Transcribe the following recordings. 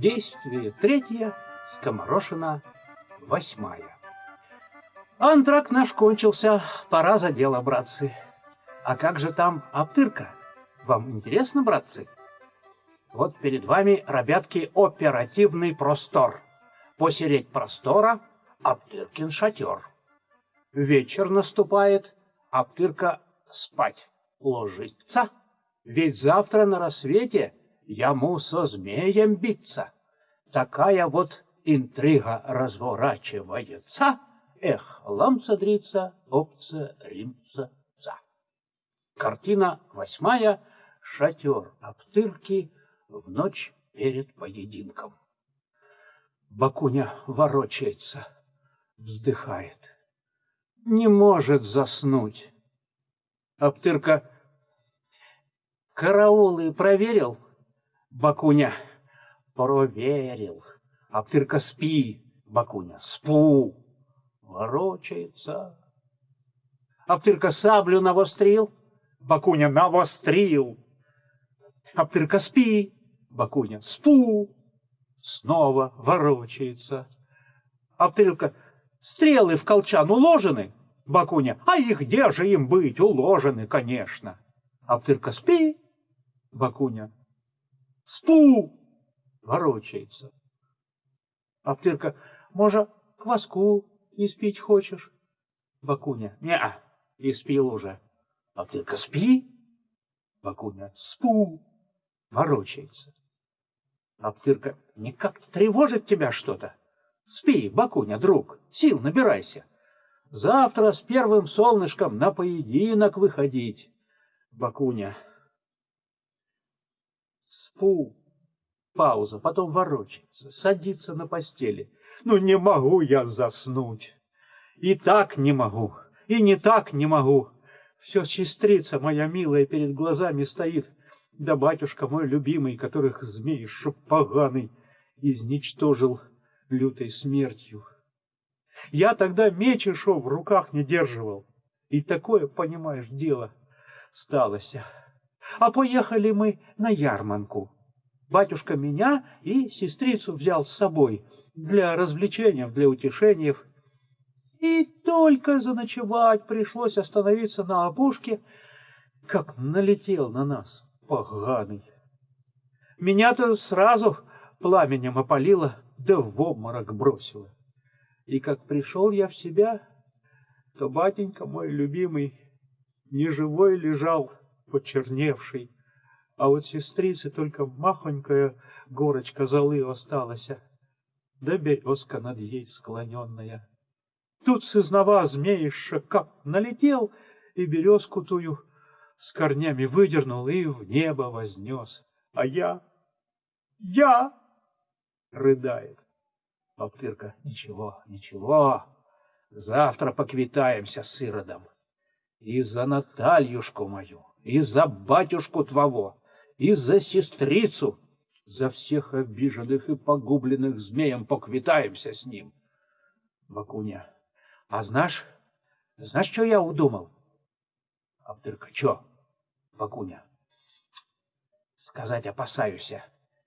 Действие третье, скоморошина восьмая. Антракт наш кончился, пора за дело, братцы. А как же там Аптырка? Вам интересно, братцы? Вот перед вами, ребятки, оперативный простор. Посереть простора Аптыркин шатер. Вечер наступает, Аптырка спать ложится. Ведь завтра на рассвете ему со змеем биться. Такая вот интрига разворачивается. Эх, ламца-дрица, опца-римца, ца. Картина восьмая. Шатер Аптырки в ночь перед поединком. Бакуня ворочается, вздыхает. Не может заснуть. Аптырка караулы проверил? Бакуня проверил. Аптырка спи, Бакуня, спу. Ворочается. Аптырка саблю навострил? Бакуня навострил. Аптырка спи, Бакуня, спу. Снова ворочается. Аптырка, стрелы в колчан уложены? Бакуня, а их где же им быть? Уложены, конечно. Аптырка, спи. Бакуня, спу. Ворочается. Аптырка, может, кваску испить хочешь? Бакуня, не-а, испил уже. Аптырка, спи. Бакуня, спу. Ворочается. Аптырка, никак тревожит тебя что-то? Спи, Бакуня, друг, сил набирайся. Завтра с первым солнышком на поединок выходить. Бакуня. Спу. Пауза, потом ворочается, садится на постели. Ну не могу я заснуть. И так не могу, и не так не могу. Все сестрица моя милая перед глазами стоит, да батюшка мой любимый, которых змей чтоб поганый изничтожил лютой смертью. Я тогда меч и шов в руках не держивал. И такое, понимаешь, дело сталося. А поехали мы на ярманку. Батюшка меня и сестрицу взял с собой для развлечения, для утешения. И только заночевать пришлось остановиться на опушке, как налетел на нас поганый. Меня-то сразу пламенем опалило, да в обморок бросило. И как пришел я в себя, то батенька мой любимый неживой лежал, почерневший, а вот сестрицы только махонькая горочка золы осталась, да березка над ей склоненная. Тут сызнова змеиша как налетел и березку тую с корнями выдернул и в небо вознес. А я, я, рыдает. Бабтырка, ничего, ничего, завтра поквитаемся с Иродом. И за Натальюшку мою, и за батюшку твоего, и за сестрицу, за всех обиженных и погубленных змеем поквитаемся с ним. Бакуня, а знаешь, знаешь, что я удумал? Абдырка, чё? Бакуня, сказать опасаюсь,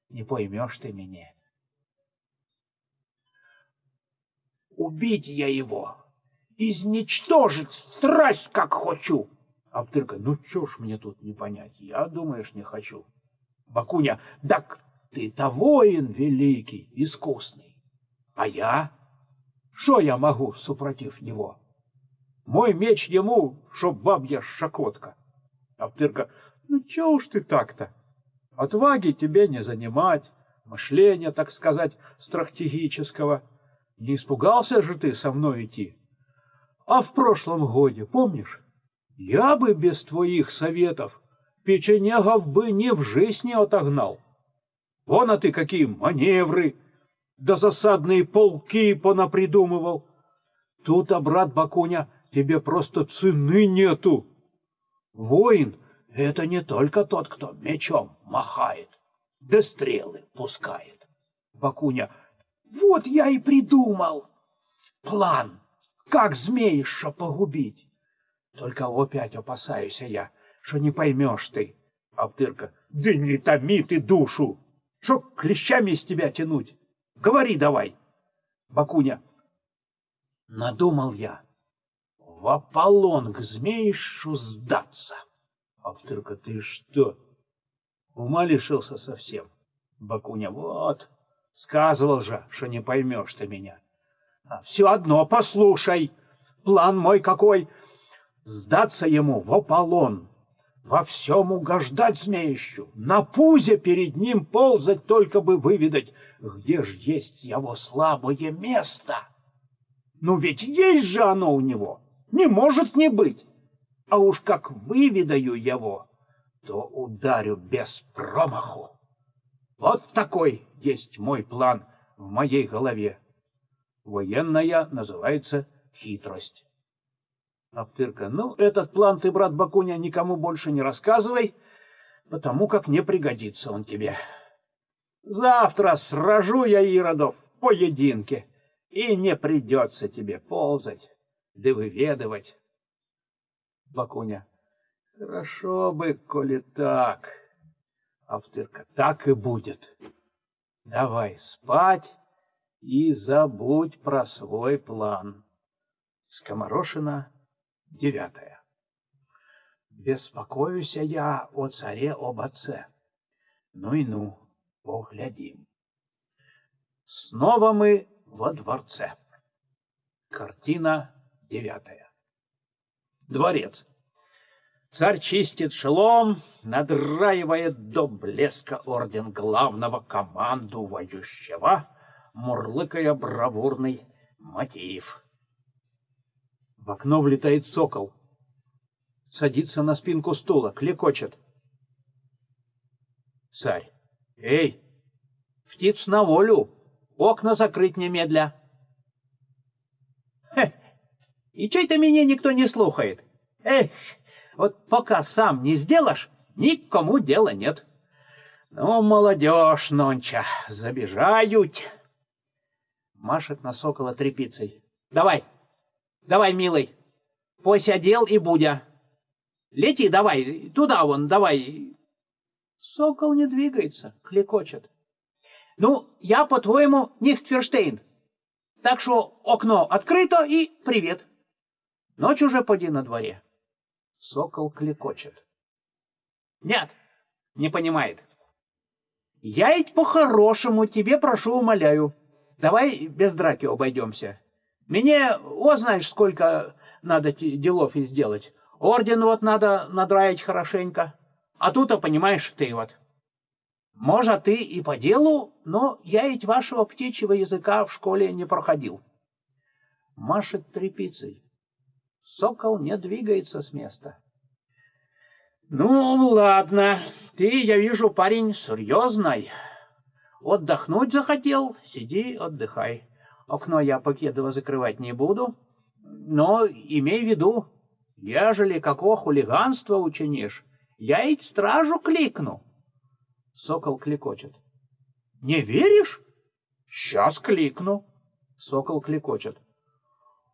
не поймешь ты меня. Убить я его, изничтожить, страсть как хочу. Аптырка, ну чё ж мне тут не понять, я, думаешь, не хочу. Бакуня, так ты-то воин великий, искусный, а я? Что я могу супротив него? Мой меч ему, чтоб бабья шакотка. Аптырка, ну чё уж ты так-то? Отваги тебе не занимать, мышления, так сказать, стратегического. Не испугался же ты со мной идти? А в прошлом годе, помнишь? Я бы без твоих советов печенегов бы ни в жизнь не отогнал. Вон, а ты какие маневры, да засадные полки понапридумывал. Тут, а брат Бакуня, тебе просто цены нету. Воин — это не только тот, кто мечом махает, да стрелы пускает. Бакуня, вот я и придумал план, как змеиша погубить. Только опять опасаюсь я, что не поймешь ты. Аптырка, да не томи ты душу. Что клещами из тебя тянуть? Говори давай. Бакуня. Надумал я в Аполлон к змеишу сдаться. Автырка, ты что? Ума лишился совсем. Бакуня, вот, сказывал же, что не поймешь ты меня. А все одно послушай, план мой какой. Сдаться ему в Аполлон, во всем угождать змеищу, на пузе перед ним ползать, только бы выведать, где ж есть его слабое место. Ну ведь есть же оно у него, не может не быть. А уж как выведаю его, то ударю без промаху. Вот такой есть мой план в моей голове. Военная называется хитрость. Аптырка, ну, этот план ты, брат Бакуня, никому больше не рассказывай, потому как не пригодится он тебе. Завтра сражу я Иродов в поединке, и не придется тебе ползать, да выведывать. Бакуня, хорошо бы, коли так. Аптырка, так и будет. Давай спать и забудь про свой план. Скоморошина Девятое. Беспокоюсь я о царе об отце. Ну и ну, поглядим. Снова мы во дворце. Картина девятая. Дворец. Царь чистит шелом, надраивает до блеска орден главного командующего, мурлыкая бравурный мотив. Окно влетает сокол. Садится на спинку стула, клекочет. Царь. Эй, птиц на волю, окна закрыть немедля. Хе, и чей-то меня никто не слухает. Эх, вот пока сам не сделаешь, никому дела нет. Ну, молодежь нонча, забежают. Машет на сокола трепицей. Давай, Давай, милый, посидел и будя. Лети давай, туда вон, давай. Сокол не двигается, клекочет. Ну, я, по-твоему, Нихтверштейн. Так что окно открыто и привет. Ночь уже поди на дворе. Сокол клекочет. Нет, не понимает. Я ведь по-хорошему тебе прошу, умоляю. Давай без драки обойдемся. Мне, о, знаешь, сколько надо делов и сделать. Орден вот надо надраить хорошенько. А тут, понимаешь, ты вот. Может, ты и по делу, но я ведь вашего птичьего языка в школе не проходил. Машет трепицей. Сокол не двигается с места. Ну, ладно, ты, я вижу, парень серьезный. Отдохнуть захотел, сиди, отдыхай. Окно я Покедова закрывать не буду, но имей в виду, ежели какого хулиганства учинишь, я ведь стражу кликну. Сокол кликочет. Не веришь? Сейчас кликну. Сокол кликочет.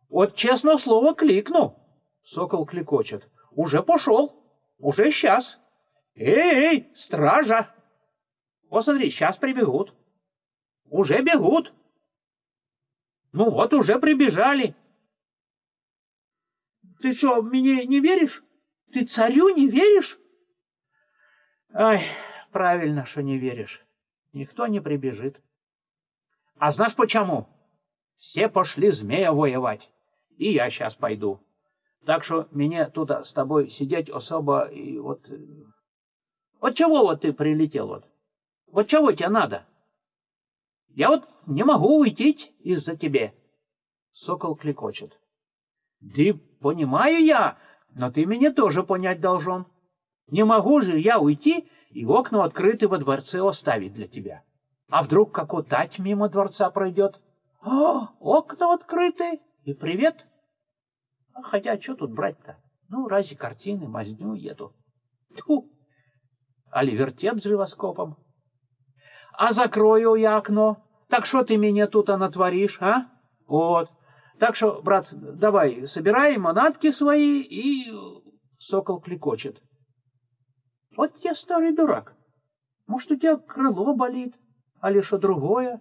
Вот честное слово кликну. Сокол кликочет. Уже пошел. Уже сейчас. Эй, стража! Посмотри, сейчас прибегут. Уже бегут. Ну вот уже прибежали. Ты что, мне не веришь? Ты царю не веришь? Ай, правильно, что не веришь. Никто не прибежит. А знаешь почему? Все пошли змея воевать. И я сейчас пойду. Так что мне тут с тобой сидеть особо и вот... Э, вот чего вот ты прилетел вот? Вот чего тебе надо? Я вот не могу уйти из-за тебя. Сокол клекочет. Да понимаю я, но ты меня тоже понять должен. Не могу же я уйти и окна открыты во дворце оставить для тебя. А вдруг какой тать мимо дворца пройдет? О, окна открыты, и привет. А хотя, что тут брать-то? Ну, разве картины, мазню еду. Тьфу! Али вертеп с живоскопом. А закрою я окно, так что ты меня тут натворишь, а? Вот. Так что, брат, давай, собирай манатки свои, и сокол кликочет. Вот я старый дурак. Может, у тебя крыло болит, а ли что другое?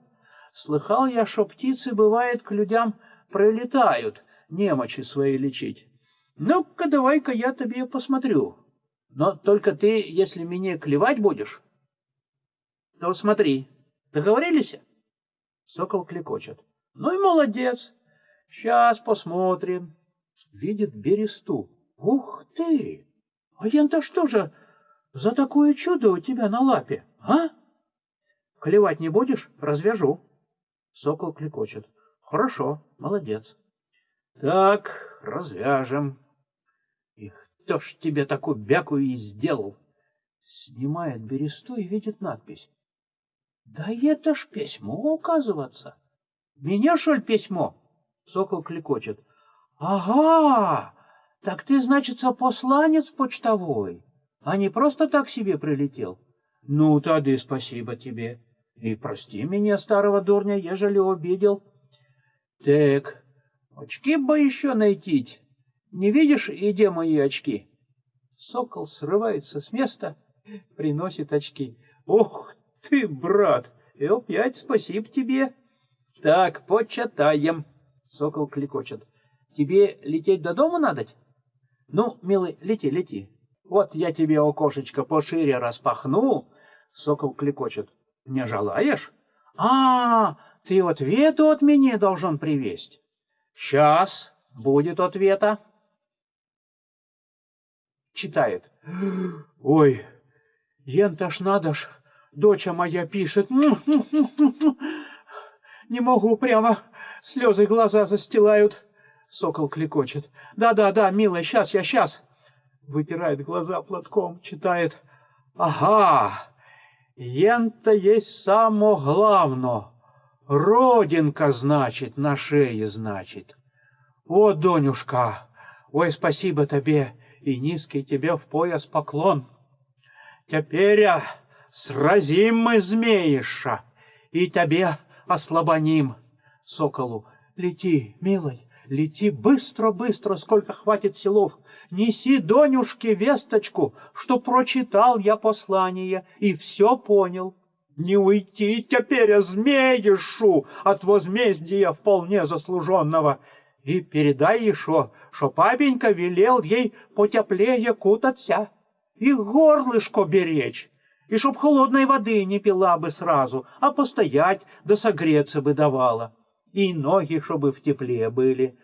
Слыхал я, что птицы, бывает, к людям прилетают немочи свои лечить. Ну-ка, давай-ка я тебе посмотрю. Но только ты, если меня клевать будешь, то смотри, договорились? Сокол клекочет. Ну и молодец. Сейчас посмотрим. Видит бересту. Ух ты! А ян-то что же за такое чудо у тебя на лапе, а? Клевать не будешь? Развяжу. Сокол клекочет. Хорошо, молодец. Так, развяжем. И кто ж тебе такую бякую и сделал? Снимает бересту и видит надпись. Да это ж письмо, указываться. Меня, шоль, письмо? Сокол клекочет. Ага, так ты, значится, посланец почтовой, а не просто так себе прилетел. Ну, тады спасибо тебе. И прости меня, старого дурня, ежели обидел. Так, очки бы еще найти. Не видишь, где мои очки? Сокол срывается с места, приносит очки. Ох ты, брат, и опять спасибо тебе. Так, почитаем. Сокол клекочет. Тебе лететь до дома надо? Ну, милый, лети, лети. Вот я тебе окошечко пошире распахну. Сокол клекочет. Не желаешь? А, ты ответу от меня должен привезть. Сейчас будет ответа. Читает. Ой, ента ж надо ж, доча моя пишет. Не могу, прямо слезы глаза застилают. Сокол клекочет. Да-да-да, милая, сейчас я, сейчас. Вытирает глаза платком, читает. Ага, ента есть само главно. Родинка, значит, на шее, значит. О, Донюшка, ой, спасибо тебе, и низкий тебе в пояс поклон. Теперь а, сразим мы змеиша, и тебе ослабоним. Соколу, лети, милый, лети быстро-быстро, сколько хватит силов. Неси Донюшке весточку, что прочитал я послание и все понял. Не уйти теперь, змеишу, от возмездия вполне заслуженного. И передай еще, что папенька велел ей потеплее кутаться и горлышко беречь и чтоб холодной воды не пила бы сразу, а постоять да согреться бы давала. И ноги, чтобы в тепле были,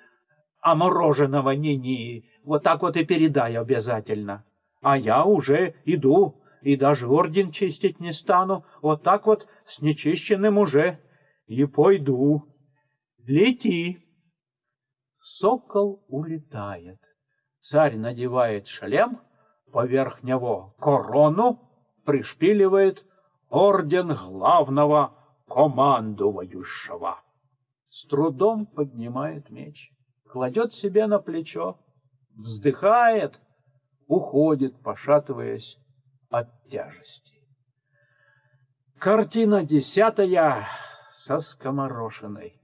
а мороженого ни-ни. Вот так вот и передай обязательно. А я уже иду, и даже орден чистить не стану, вот так вот с нечищенным уже и пойду. Лети. Сокол улетает. Царь надевает шлем, поверх него корону, пришпиливает орден главного командующего. С трудом поднимает меч, кладет себе на плечо, вздыхает, уходит, пошатываясь от тяжести. Картина десятая со скоморошиной.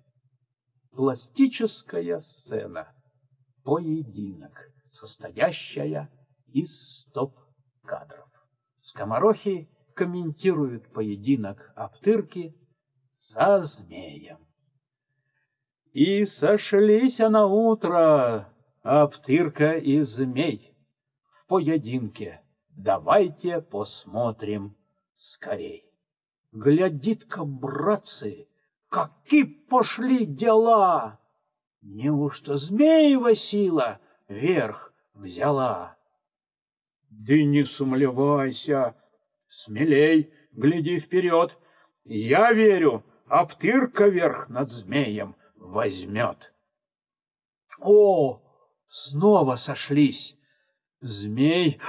Пластическая сцена. Поединок, состоящая из стоп-кадров. Скоморохи комментируют поединок Аптырки со змеем. И сошлись на утро Аптырка и змей в поединке. Давайте посмотрим скорей. Глядит-ка, братцы, какие пошли дела! Неужто змеева сила верх взяла? Да не сумлевайся, смелей, гляди вперед. Я верю, Аптырка верх над змеем возьмет. О, снова сошлись. Змей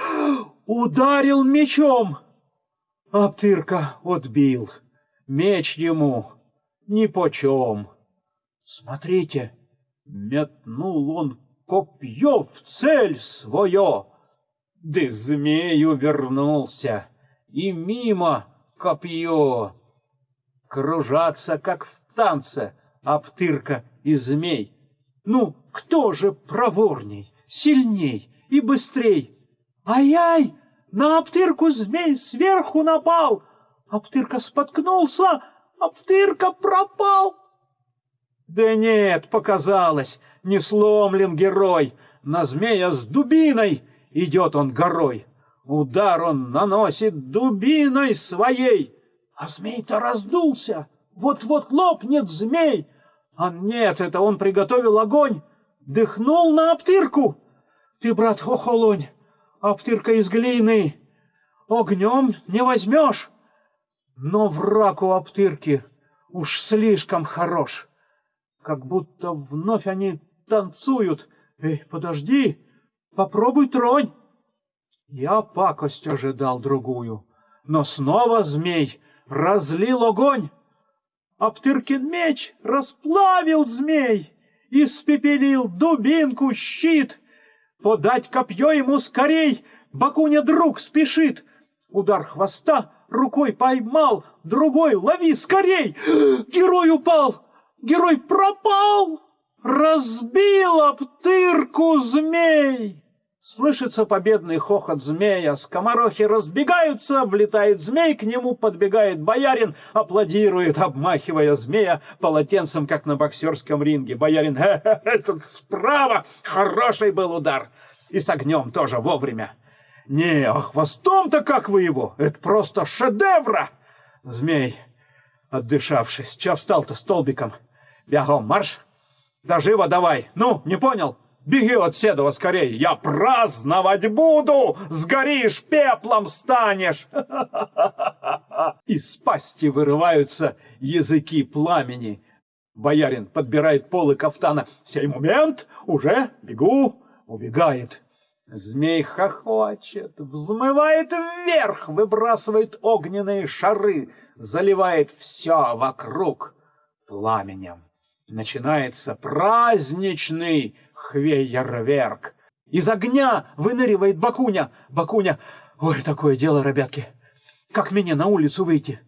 ударил мечом. Аптырка отбил. Меч ему нипочем. Смотрите, метнул он копье в цель свое. Да змею вернулся, и мимо копье. Кружатся, как в танце, обтырка и змей. Ну, кто же проворней, сильней и быстрей? Ай-яй, на обтырку змей сверху напал, Аптырка споткнулся, Аптырка пропал. Да нет, показалось, не сломлен герой. На змея с дубиной идет он горой. Удар он наносит дубиной своей, а змей-то раздулся. Вот-вот лопнет змей. А нет, это он приготовил огонь, дыхнул на Аптырку. Ты, брат, хохолонь, Аптырка из глины, огнем не возьмешь. Но враг у Аптырки уж слишком хорош. Как будто вновь они танцуют. Эй, подожди, попробуй тронь. Я пакость ожидал другую, но снова змей разлил огонь. Аптыркин меч расплавил змей, испепелил дубинку, щит. Подать копье ему скорей, Бакуня друг спешит. Удар хвоста рукой поймал, другой лови скорей. Герой упал, герой пропал, разбил обтырку змей. Слышится победный хохот змея, скоморохи разбегаются, влетает змей, к нему подбегает боярин, аплодирует, обмахивая змея полотенцем, как на боксерском ринге. Боярин, этот справа, хороший был удар, и с огнем тоже вовремя. Не, а хвостом-то как вы его? Это просто шедевра! Змей, отдышавшись, чё встал-то столбиком? Бегом, марш! Да живо давай! Ну, не понял? Беги от Седова скорее! Я праздновать буду! Сгоришь, пеплом станешь! Из пасти вырываются языки пламени. Боярин подбирает полы кафтана. Сей момент уже бегу, убегает. Змей хохочет, взмывает вверх, выбрасывает огненные шары, заливает все вокруг пламенем. Начинается праздничный хвейерверк. Из огня выныривает Бакуня. Бакуня, ой, такое дело, ребятки. Как мне на улицу выйти?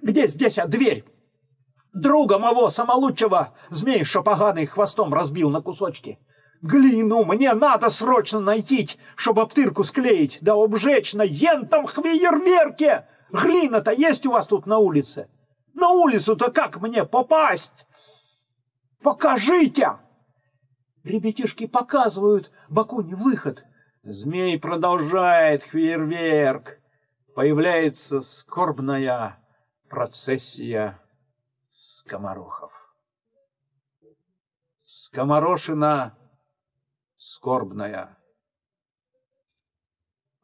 Где здесь а дверь? Друга моего самолучшего змей шапоганый хвостом разбил на кусочки. Глину мне надо срочно найти, чтобы обтырку склеить, да обжечь на ентом хвейерверке. Глина-то есть у вас тут на улице? На улицу-то как мне попасть? Покажите! Ребятишки показывают Бакуне выход. Змей продолжает фейерверк. Появляется скорбная процессия скоморохов. Скоморошина скорбная.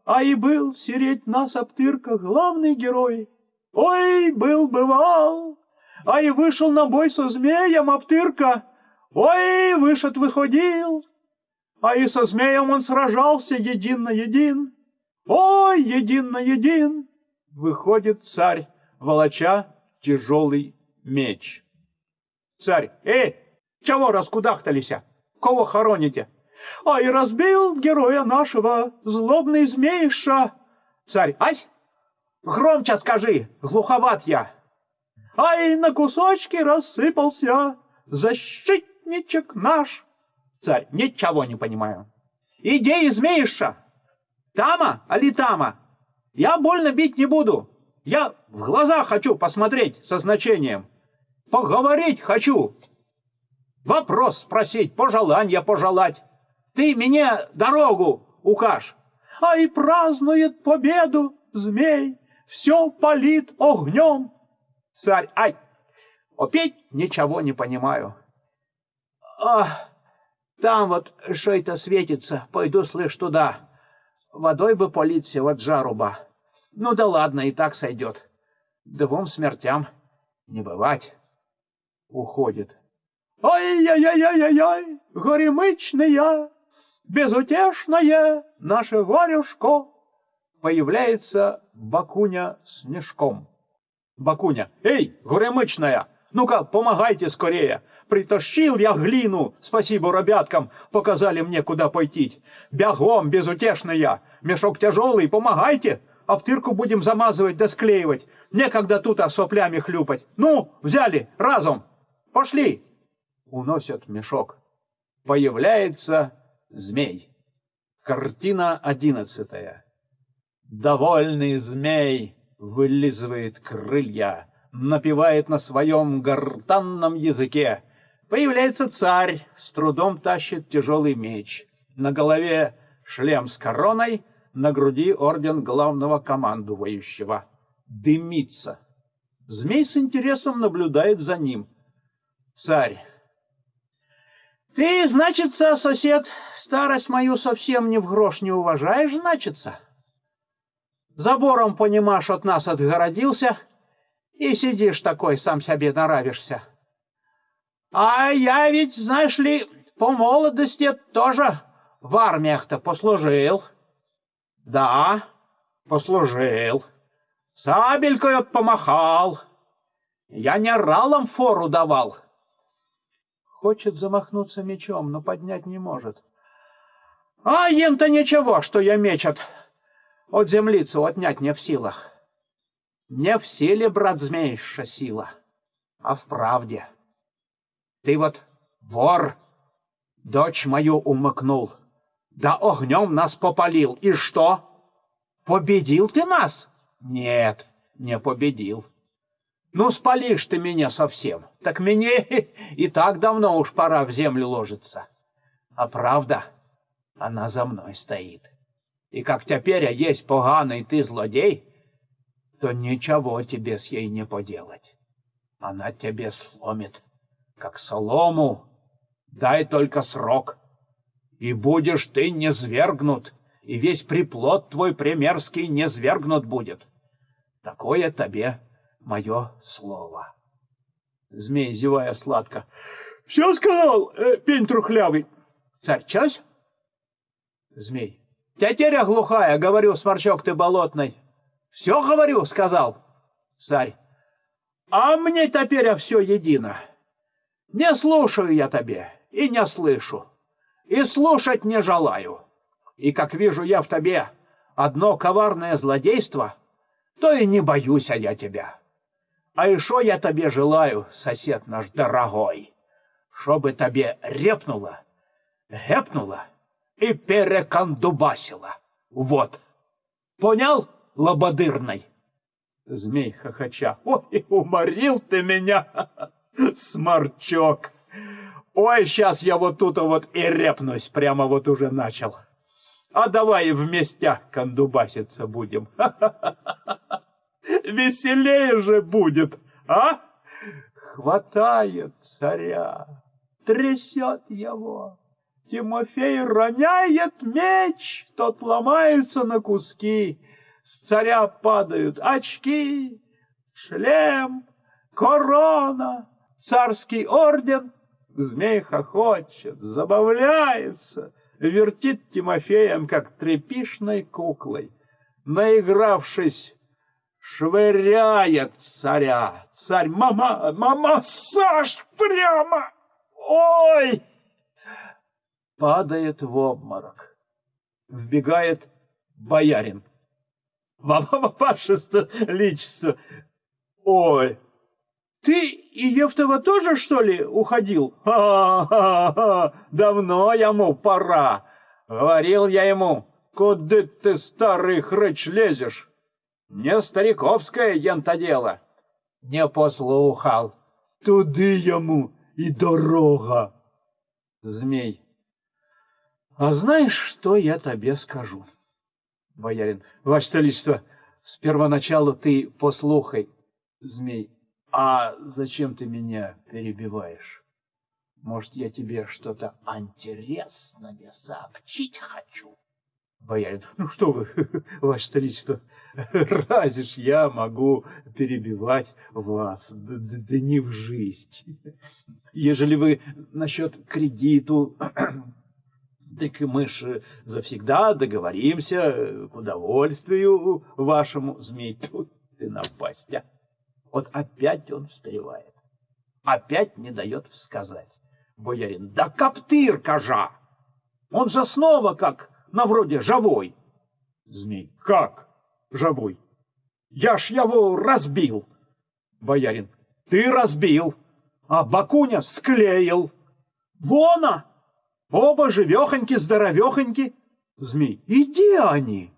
А и был сереть нас обтырка главный герой. Ой, был-бывал, а и вышел на бой со змеем обтырка. Ой, вышед выходил, а и со змеем он сражался един на един. Ой, един на един. Выходит царь, волоча тяжелый меч. Царь, эй, чего раскудахталися? Кого хороните? А и разбил героя нашего злобный змейша. Царь, ась, громче скажи, глуховат я. Ай, на кусочки рассыпался защитничек наш. Царь, ничего не понимаю. Идеи змеиша. Тама, али тама? Я больно бить не буду. Я в глаза хочу посмотреть со значением. Поговорить хочу. Вопрос спросить, пожелания пожелать. Ты мне дорогу укажь. А и празднует победу змей, все палит огнем. Царь, ай, опять ничего не понимаю. А, там вот что это светится, пойду, слышь, туда. Водой бы политься, вот жаруба. Ну да ладно, и так сойдет. Двум смертям не бывать. Уходит. Ой-яй-яй-яй-яй, горемычная, безутешное наше варюшко. Появляется Бакуня с мешком. Бакуня, эй, горемычная, ну-ка, помогайте скорее. Притащил я глину, спасибо ребяткам, показали мне, куда пойти. Бегом, безутешная, мешок тяжелый, помогайте. Обтырку будем замазывать да склеивать. Некогда тут а соплями хлюпать. Ну, взяли, разом. Пошли. Уносят мешок. Появляется Змей. Картина одиннадцатая. Довольный змей вылизывает крылья, напевает на своем гортанном языке. Появляется царь, с трудом тащит тяжелый меч. На голове шлем с короной, на груди орден главного командующего. Дымится. Змей с интересом наблюдает за ним. Царь. Ты, значится, сосед, старость мою совсем ни в грош не уважаешь, значится? Забором, понимаешь, от нас отгородился, и сидишь такой, сам себе нравишься. А я ведь, знаешь ли, по молодости тоже в армиях-то послужил. Да, послужил. Сабелькой помахал. Я не ралом фору давал. Хочет замахнуться мечом, но поднять не может. А им-то ничего, что я меч от, землицу отнять не в силах. Не в силе, брат змеиша, сила, а в правде. Ты вот вор, дочь мою умыкнул, да огнем нас попалил. И что? Победил ты нас? Нет, не победил. Ну, спалишь ты меня совсем, так мне и так давно уж пора в землю ложиться. А правда, она за мной стоит. И как теперь я есть поганый ты злодей, то ничего тебе с ей не поделать. Она тебе сломит, как солому. Дай только срок, и будешь ты не свергнут, и весь приплод твой примерский не свергнут будет. Такое тебе мое слово. Змей, зевая сладко. — Все сказал, э, пень трухлявый. — Царь, чась? Змей. — Тетеря глухая, говорю, сморчок ты болотный. Все говорю, сказал царь. А мне теперь все едино. Не слушаю я тебе и не слышу, и слушать не желаю. И как вижу я в тебе одно коварное злодейство, то и не боюсь я тебя. А еще я тебе желаю, сосед наш дорогой, чтобы тебе репнуло, гепнуло и перекандубасило. Вот. Понял? лободырной. Змей хохоча. Ой, уморил ты меня, сморчок. Ой, сейчас я вот тут вот и репнусь, прямо вот уже начал. А давай вместе кондубаситься будем. Веселее же будет, а? Хватает царя, трясет его. Тимофей роняет меч, тот ломается на куски с царя падают очки, шлем, корона, царский орден. Змей хохочет, забавляется, вертит Тимофеем, как трепишной куклой. Наигравшись, швыряет царя. Царь, мама, мама, Саш, прямо! Ой! Падает в обморок. Вбегает боярин. Ваше личество. Ой, ты и Евтова тоже, что ли, уходил? Ха-ха-ха, давно ему пора. Говорил я ему, куда ты, старый хрыч, лезешь? Не стариковское ента дело. Не послухал. Туди ему и дорога. Змей. А знаешь, что я тебе скажу? Боярин. Ваше Столичество, с первоначалу ты послухай, змей. А зачем ты меня перебиваешь? Может, я тебе что-то интересное сообщить хочу? Боярин. Ну что вы, Ваше Столичество, разве ж я могу перебивать вас, да не в жизнь. Ежели вы насчет кредиту так мы ж завсегда договоримся э, к удовольствию вашему, змей. Тут ты напасть, а? Вот опять он встревает. Опять не дает сказать. Боярин, да коптыр, кожа! Он же снова как на вроде живой. Змей, как живой? Я ж его разбил. Боярин, ты разбил, а Бакуня склеил. Вона! Оба живехоньки, здоровехоньки. Змей, иди они.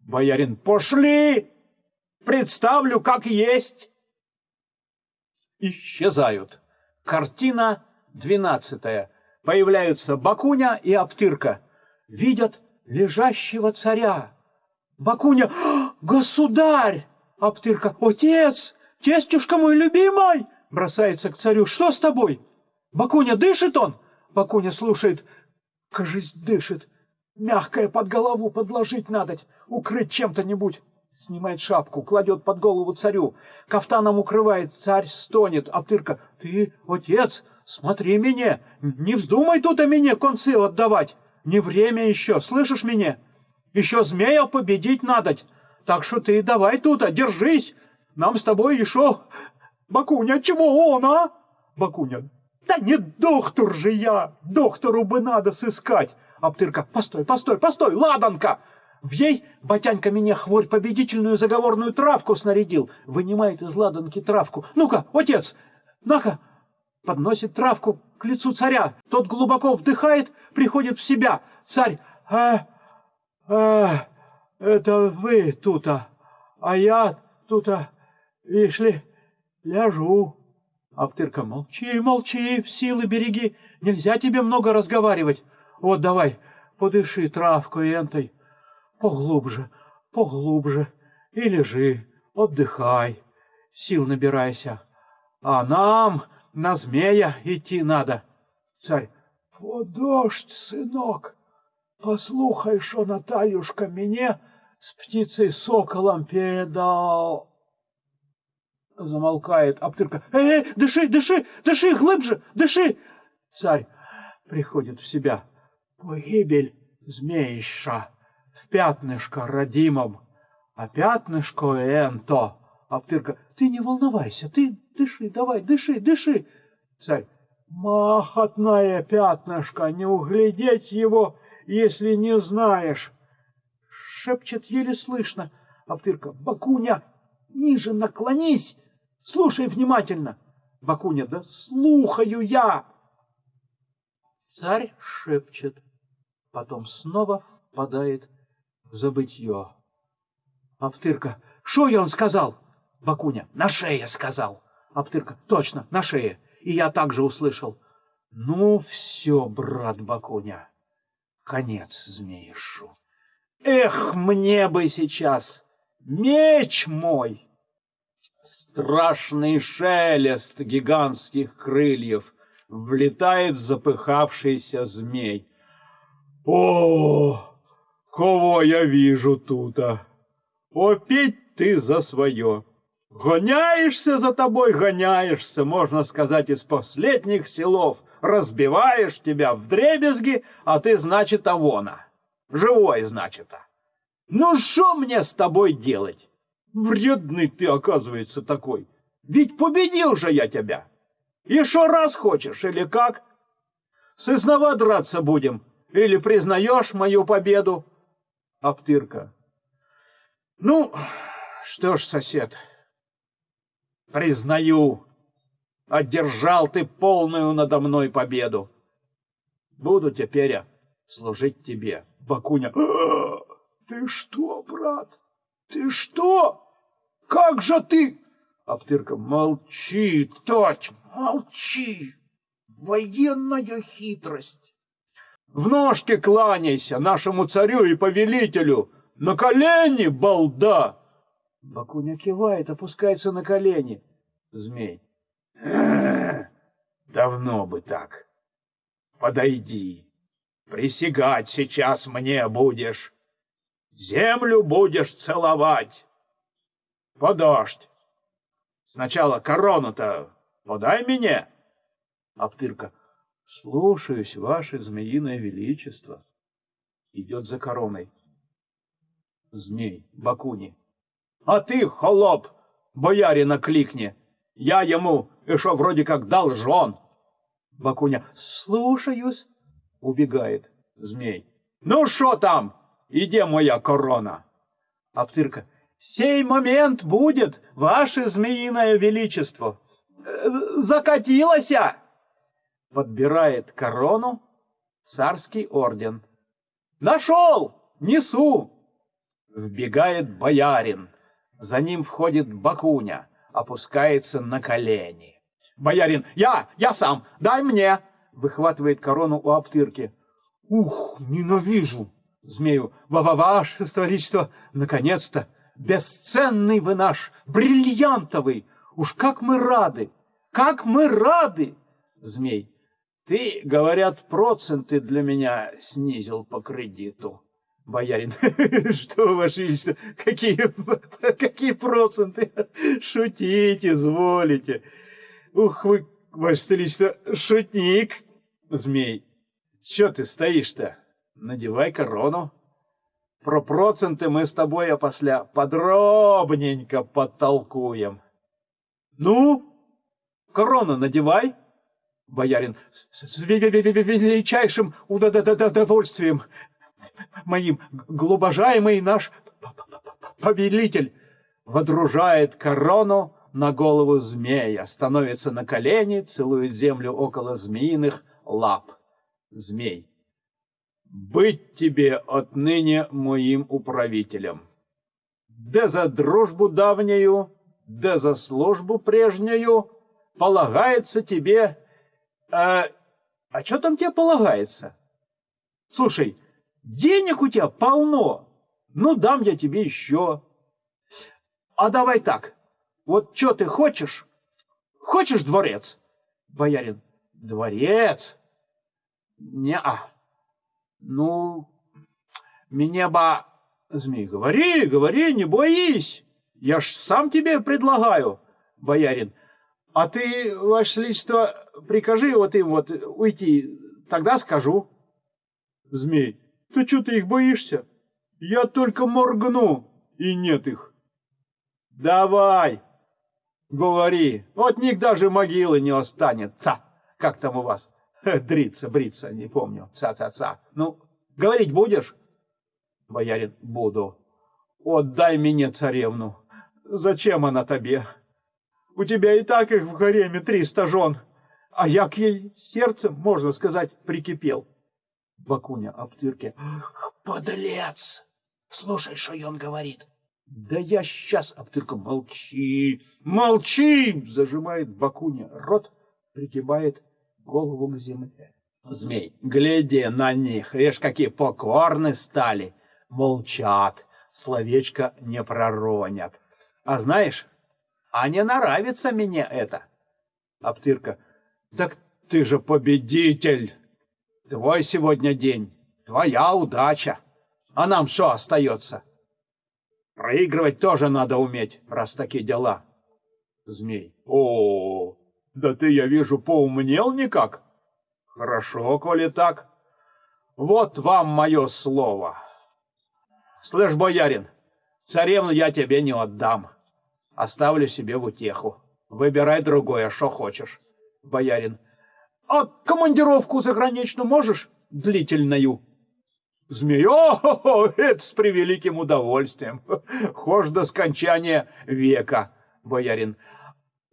Боярин, пошли. Представлю, как есть. Исчезают. Картина двенадцатая. Появляются Бакуня и Аптырка. Видят лежащего царя. Бакуня, государь! Аптырка, отец, тестюшка мой любимый! Бросается к царю, что с тобой? Бакуня, дышит он? Бакуня слушает, кажись, дышит. Мягкое под голову подложить надо, укрыть чем-то-нибудь. Снимает шапку, кладет под голову царю, кафтаном укрывает, царь стонет. Аптырка, ты, отец, смотри меня, не вздумай тут о мне концы отдавать. Не время еще, слышишь меня? Еще змея победить надо. Так что ты давай тут, держись. Нам с тобой еще... Бакуня, чего он, а? Бакуня, да не доктор же я, доктору бы надо сыскать. Аптырка, постой, постой, постой, ладанка! В ей батянька меня хворь победительную заговорную травку снарядил. Вынимает из ладанки травку. Ну-ка, отец, на-ка, подносит травку к лицу царя. Тот глубоко вдыхает, приходит в себя. Царь, а, а, это вы тута, а я тута, видишь ляжу. Аптырка, молчи, молчи, силы береги, нельзя тебе много разговаривать. Вот давай, подыши травкой энтой, поглубже, поглубже, и лежи, отдыхай, сил набирайся. А нам на змея идти надо. Царь, подождь, сынок, послухай, что Натальюшка мне с птицей соколом передал. Замолкает Аптырка. Эй, эй, дыши, дыши, дыши, глубже, дыши. Царь приходит в себя. Погибель змеища в пятнышко родимом, а пятнышко энто. Аптырка, ты не волновайся, ты дыши, давай, дыши, дыши. Царь, махотное пятнышко, не углядеть его, если не знаешь. Шепчет еле слышно. Аптырка, Бакуня, ниже наклонись, слушай внимательно. Бакуня, да слухаю я. Царь шепчет, потом снова впадает в забытье. Аптырка, что я он сказал? Бакуня, на шее сказал. Аптырка, точно, на шее. И я также услышал. Ну, все, брат Бакуня, конец змеишу. Эх, мне бы сейчас меч мой! Страшный шелест гигантских крыльев влетает запыхавшийся змей. О, кого я вижу тута? Опять ты за свое. Гоняешься за тобой, гоняешься, можно сказать, из последних силов. Разбиваешь тебя в дребезги, а ты, значит, авона. Живой, значит. -а. Ну, что мне с тобой делать? Вредный ты, оказывается, такой. Ведь победил же я тебя. Еще раз хочешь, или как? Сызнова драться будем, или признаешь мою победу? Аптырка. Ну, что ж, сосед, признаю, одержал ты полную надо мной победу. Буду теперь служить тебе, Бакуня. «А, ты что, брат? Ты что? Как же ты? Аптырка, молчи, тать, молчи. Военная хитрость. В ножки кланяйся нашему царю и повелителю. На колени, балда! Бакуня кивает, опускается на колени. Змей. Давно бы так. Подойди. Присягать сейчас мне будешь. Землю будешь целовать. Подождь. Сначала корону-то подай мне. Аптырка. Слушаюсь, ваше змеиное величество. Идет за короной. Змей, Бакуни. А ты, холоп, боярина кликни. Я ему еще вроде как должен. Бакуня. Слушаюсь. Убегает. Змей. Ну что там? Иди, моя корона. Аптырка. Сей момент будет, ваше змеиное величество. Э, закатилася. Подбирает корону царский орден. Нашел! Несу! Вбегает боярин. За ним входит Бакуня, опускается на колени. Боярин, я, я сам, дай мне! Выхватывает корону у Аптырки. Ух, ненавижу! Змею, ва-ва, ваше столичество, наконец-то! Бесценный вы наш, бриллиантовый! Уж как мы рады! Как мы рады! Змей, ты, говорят, проценты для меня снизил по кредиту. Боярин, что, Ваше Величество, какие, какие проценты? Шутите, изволите. Ух вы, Ваше Величество, шутник. Змей, что ты стоишь-то? Надевай корону. Про проценты мы с тобой опосля подробненько подтолкуем. Ну, корону надевай. Боярин, с величайшим удовольствием моим, глубожаемый наш повелитель, водружает корону на голову змея, становится на колени, целует землю около змеиных лап. Змей, быть тебе отныне моим управителем. Да за дружбу давнюю, да за службу прежнюю полагается тебе а, а что там тебе полагается? Слушай, денег у тебя полно. Ну, дам я тебе еще. А давай так. Вот что ты хочешь? Хочешь дворец? Боярин. Дворец? Не-а. Ну, мне бы... Змей, говори, говори, не боись. Я ж сам тебе предлагаю. Боярин. А ты, ваше величество, прикажи вот им вот уйти, тогда скажу. Змей, ты что ты их боишься? Я только моргну, и нет их. Давай, говори, от них даже могилы не останется. Как там у вас? Дриться, бриться, не помню. Ца-ца-ца. Ну, говорить будешь? Боярин, буду. Отдай мне царевну. Зачем она тебе? У тебя и так их в гареме триста жен, а я к ей сердцем, можно сказать, прикипел. Бакуня обтырки. Подлец! Слушай, что он говорит. Да я сейчас, Аптырка, молчи, молчи! Зажимает Бакуня рот, пригибает голову к земле. Змей, гляди на них, видишь, какие покорны стали. Молчат, словечко не проронят. А знаешь, а не нравится мне это. Аптырка. Так ты же победитель. Твой сегодня день. Твоя удача. А нам что остается? Проигрывать тоже надо уметь, раз такие дела. Змей. О, да ты, я вижу, поумнел никак. Хорошо, коли так. Вот вам мое слово. Слышь, боярин, царевну я тебе не отдам оставлю себе в утеху. Выбирай другое, что хочешь. Боярин. А командировку заграничную можешь? Длительную. Змей. О, это с превеликим удовольствием. Хошь до скончания века. Боярин.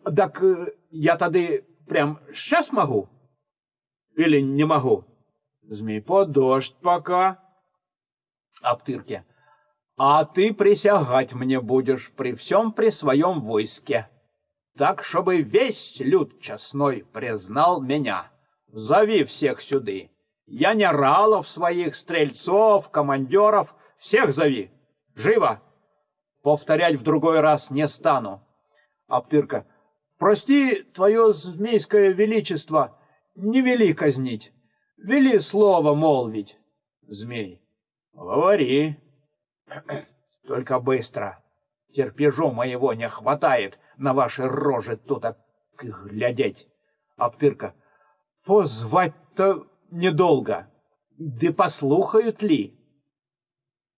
Так э, я тады прям сейчас могу? Или не могу? Змей. Подождь пока. Аптырки а ты присягать мне будешь при всем при своем войске. Так, чтобы весь люд честной признал меня. Зови всех сюды. Я не ралов своих, стрельцов, командеров, всех зови. Живо! Повторять в другой раз не стану. Аптырка. Прости, твое змейское величество, не вели казнить. Вели слово молвить. Змей. Говори. Только быстро. Терпежу моего не хватает на ваши рожи тут глядеть. Аптырка. Позвать-то недолго. Да послухают ли?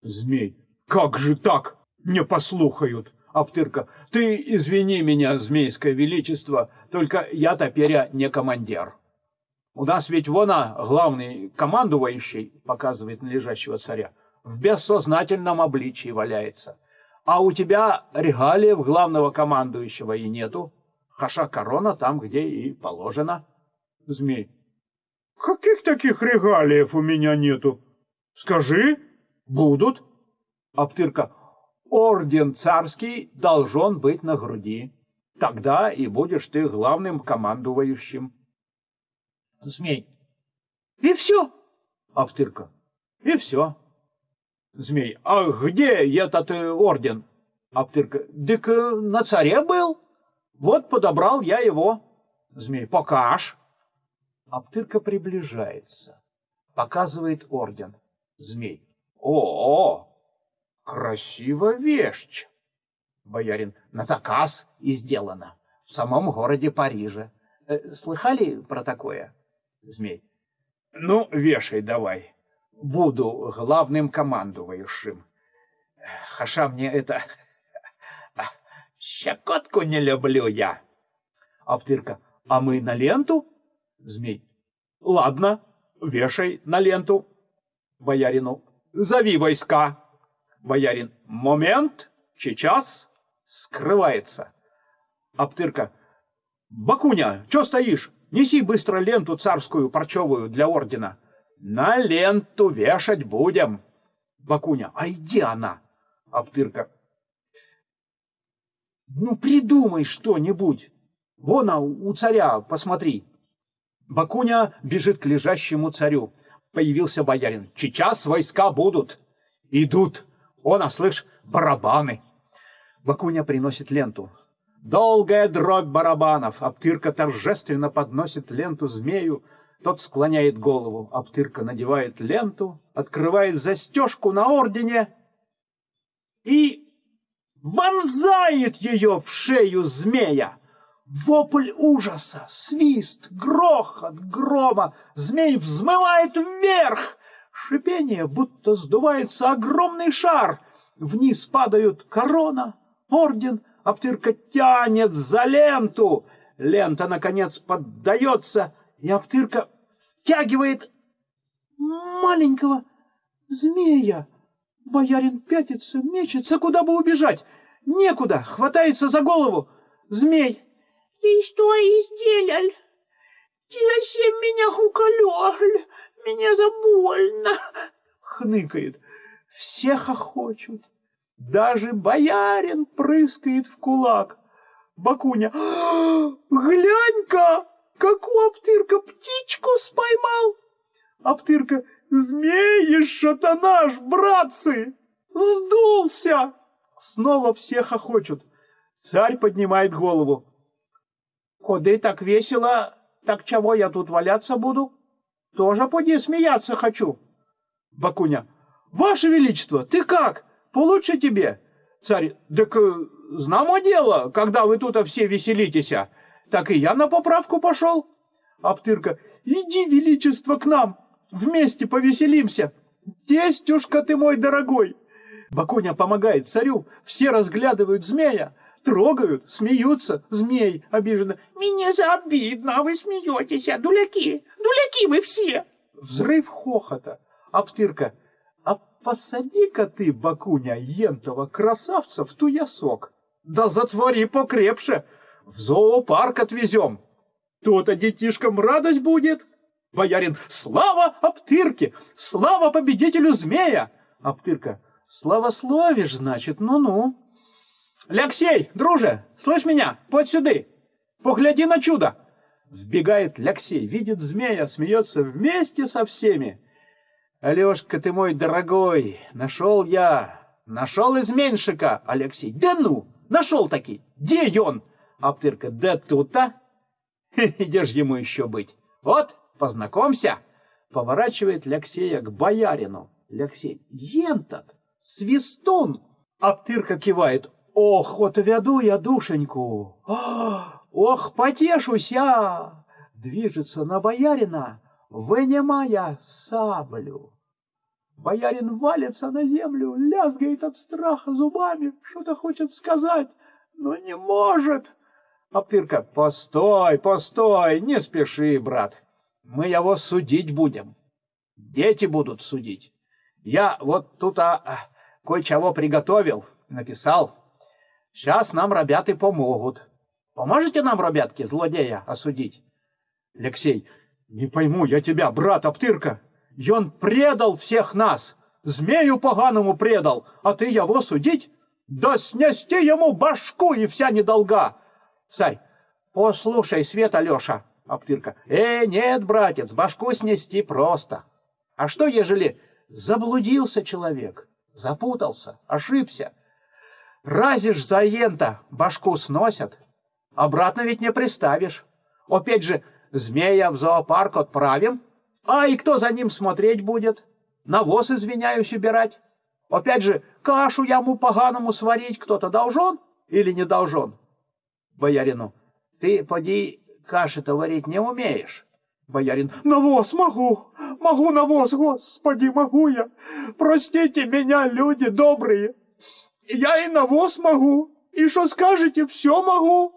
Змей. Как же так? Не послухают. Аптырка. Ты извини меня, змейское величество, только я теперь не командир. У нас ведь вон главный командующий, показывает на лежащего царя, в бессознательном обличии валяется. А у тебя регалиев главного командующего и нету. Хаша корона там, где и положено. Змей. Каких таких регалиев у меня нету? Скажи, будут. Аптырка. Орден царский должен быть на груди. Тогда и будешь ты главным командующим. Змей. И все. Аптырка. И все. Змей. А где этот э, орден? Аптырка. Дык э, на царе был. Вот подобрал я его. Змей. Покаж. Аптырка приближается. Показывает орден. Змей. О, -о красиво вещь. Боярин. На заказ и сделано. В самом городе Париже. Э, слыхали про такое? Змей. Ну, вешай давай. Буду главным командующим. Хаша мне это... Щекотку не люблю я. Аптырка. А мы на ленту? Змей. Ладно, вешай на ленту. Боярину. Зови войска. Боярин. Момент. Сейчас. Скрывается. Аптырка. Бакуня, что стоишь? Неси быстро ленту царскую парчевую для ордена. На ленту вешать будем. Бакуня. А где она? Аптырка. Ну, придумай что-нибудь. Вон а, у царя, посмотри. Бакуня бежит к лежащему царю. Появился боярин. Сейчас войска будут. Идут. Он, а слышь, барабаны. Бакуня приносит ленту. Долгая дробь барабанов. Аптырка торжественно подносит ленту змею. Тот склоняет голову. Аптырка надевает ленту, открывает застежку на ордене и вонзает ее в шею змея. Вопль ужаса, свист, грохот, грома. Змей взмывает вверх. Шипение, будто сдувается огромный шар. Вниз падают корона, орден, Аптырка тянет за ленту. Лента, наконец, поддается, и Аптырка втягивает маленького змея. Боярин пятится, мечется, куда бы убежать. Некуда, хватается за голову. Змей и что сделал? Ты зачем меня уколёл? Меня забольно. Хныкает. Все хохочут. Даже боярин прыскает в кулак. Бакуня. Глянь-ка, какую Аптырка птичку споймал. Аптырка. Змеи-то наш, братцы! Сдулся! Снова все хохочут. Царь поднимает голову. Ходы так весело, так чего я тут валяться буду? Тоже поди смеяться хочу. Бакуня. Ваше Величество, ты как? Получше тебе? Царь. Так э, знамо дело, когда вы тут все веселитесь, так и я на поправку пошел. Аптырка. Иди, Величество, к нам, вместе повеселимся. Тестюшка ты мой дорогой. Бакуня помогает царю, все разглядывают змея, Трогают, смеются, змей обиженно. Мне за обидно, а вы смеетесь, а дуляки, дуляки вы все. Взрыв хохота. Аптырка. А посади-ка ты, Бакуня, ентова красавца в туясок. Да затвори покрепше. В зоопарк отвезем. То-то детишкам радость будет. Боярин, слава Аптырке, слава победителю змея. Аптырка, славословишь, значит, ну-ну. Ляксей, друже, слышь меня, подь сюды, погляди на чудо. Сбегает Ляксей, видит змея, смеется вместе со всеми. Алешка ты мой дорогой, нашел я, нашел изменщика, Алексей. Да ну, нашел таки, где он? Аптырка, да тут-то. Ж ему еще быть? Вот, познакомься. Поворачивает Ляксея к боярину. Ляксей, ентот, свистун. Аптырка кивает. Ох, отведу я душеньку, ох, потешусь я, движется на боярина, вынимая саблю. Боярин валится на землю, лязгает от страха зубами, что-то хочет сказать, но не может. Аптырка, постой, постой, не спеши, брат, мы его судить будем, дети будут судить. Я вот тут а, кое-чего приготовил, написал. Сейчас нам ребята помогут. Поможете нам, ребятки, злодея осудить? Алексей, не пойму я тебя, брат Аптырка. И он предал всех нас. Змею поганому предал, а ты его судить? Да снести ему башку и вся недолга. Царь, послушай, Свет Алеша. Аптырка, э, нет, братец, башку снести просто. А что, ежели заблудился человек, запутался, ошибся? Разишь за ента, башку сносят, обратно ведь не приставишь. Опять же, змея в зоопарк отправим, а и кто за ним смотреть будет? Навоз, извиняюсь, убирать. Опять же, кашу яму поганому сварить кто-то должен или не должен? Боярину, ты, поди, каши-то варить не умеешь. Боярин, навоз могу, могу навоз, господи, могу я. Простите меня, люди добрые. Я и навоз могу, и что скажете, все могу.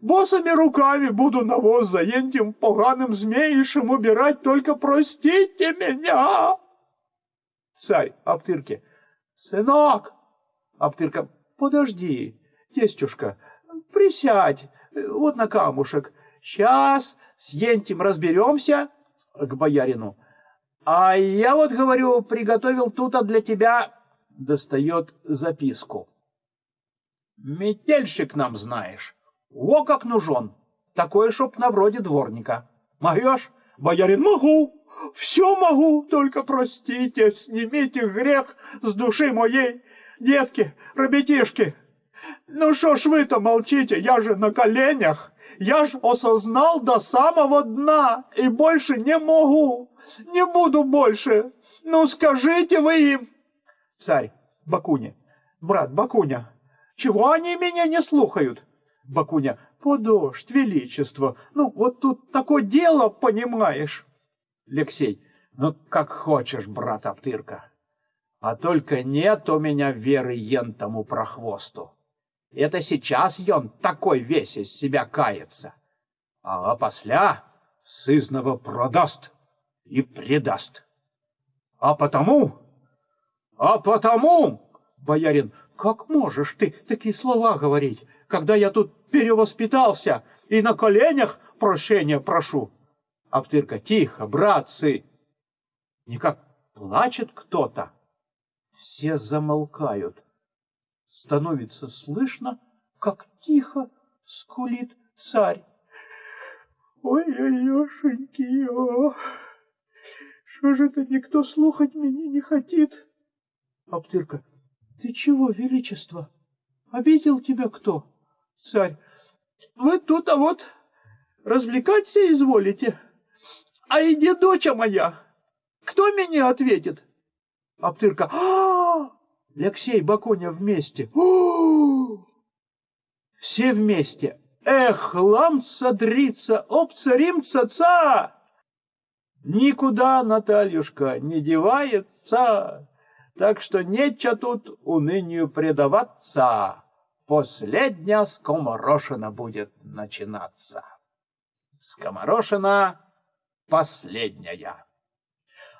Босыми руками буду навоз за этим поганым змеишем убирать, только простите меня. Царь Аптырке, сынок, Аптырка, подожди, тестюшка, присядь, вот на камушек. Сейчас с Ентим разберемся к боярину. А я вот, говорю, приготовил тут для тебя, достает записку. Метельщик нам знаешь, о как нужен, такой, чтоб на вроде дворника. Могешь? Боярин, могу, все могу, только простите, снимите грех с души моей, детки, ребятишки. Ну что ж вы-то молчите, я же на коленях. Я ж осознал до самого дна и больше не могу, не буду больше. Ну скажите вы им. Царь, Бакуня, брат Бакуня, чего они меня не слухают? Бакуня, подождь, величество, ну вот тут такое дело, понимаешь? Алексей, ну как хочешь, брат Аптырка, а только нет у меня веры ентому прохвосту. Это сейчас ён такой весь из себя кается. А опосля сызнова продаст и предаст. А потому, а потому, боярин, как можешь ты такие слова говорить, когда я тут перевоспитался и на коленях прощения прошу? Аптырка, тихо, братцы. Никак плачет кто-то. Все замолкают становится слышно, как тихо скулит царь. Ой-ой-ошеньки, что же это никто слухать меня не хотит? Аптырка, ты чего, величество? Обидел тебя кто? Царь, вы тут, а вот развлекаться изволите. А иди, доча моя, кто меня ответит? Аптырка, а, Алексей Баконя вместе. Все вместе. Эх, ламца дрица, опца римца ца! Никуда Натальюшка не девается, так что нечего тут унынию предаваться. Последняя скоморошина будет начинаться. Скоморошина последняя.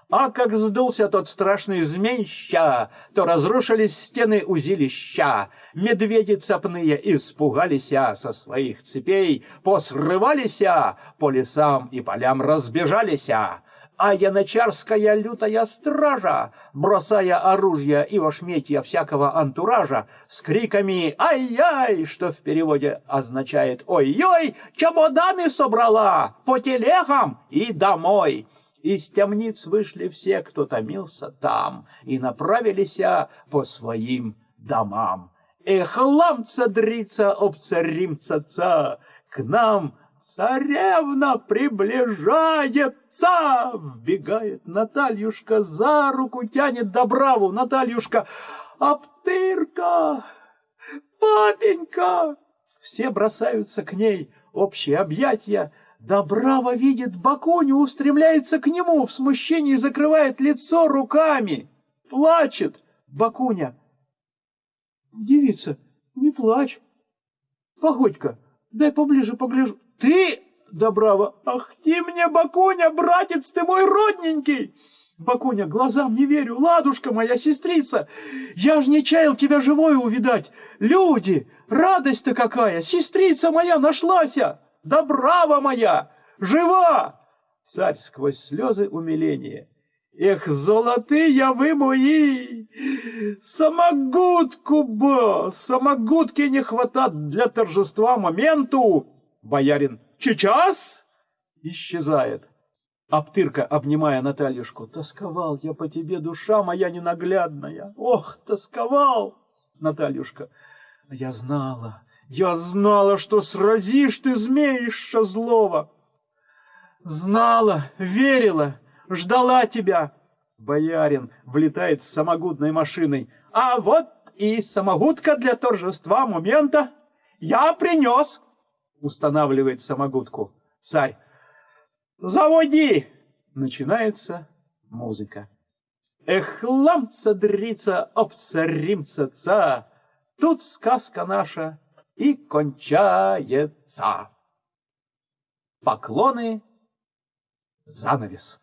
А как сдулся тот страшный змейща, то разрушились стены узилища. Медведи цапные испугалися со своих цепей, посрывалися, по лесам и полям разбежалися. А янычарская лютая стража, бросая оружие и ошметья всякого антуража, с криками «Ай-яй!», что в переводе означает «Ой-ой!», чемоданы собрала по телегам и домой. Из темниц вышли все, кто томился там, и направились по своим домам. Эх, ламца дрица об царимца ца, к нам царевна приближается! Вбегает Натальюшка, за руку тянет Добраву. Натальюшка, Аптырка, папенька! Все бросаются к ней, общие объятия, Добрава видит Бакуню, устремляется к нему, в смущении закрывает лицо руками. Плачет Бакуня. Девица, не плачь. Погодь-ка, дай поближе погляжу. Ты, Добрава, ах ты мне, Бакуня, братец, ты мой родненький. Бакуня, глазам не верю, ладушка моя сестрица, я ж не чаял тебя живой увидать. Люди, радость-то какая, сестрица моя нашлася. Да браво моя! Жива!» Царь сквозь слезы умиления Эх, золотые вы мои! Самогудку бы! Самогудки не хватает для торжества моменту! Боярин, сейчас? Исчезает. Аптырка, обнимая Натальюшку, тосковал я по тебе, душа моя ненаглядная. Ох, тосковал! Натальюшка, я знала, я знала, что сразишь ты змеиша злого. Знала, верила, ждала тебя. Боярин влетает с самогудной машиной. А вот и самогудка для торжества момента. Я принес. Устанавливает самогудку. Царь. Заводи! Начинается музыка. Эх, ламца дрица, обца римца ца, Тут сказка наша и кончается. Поклоны, занавес.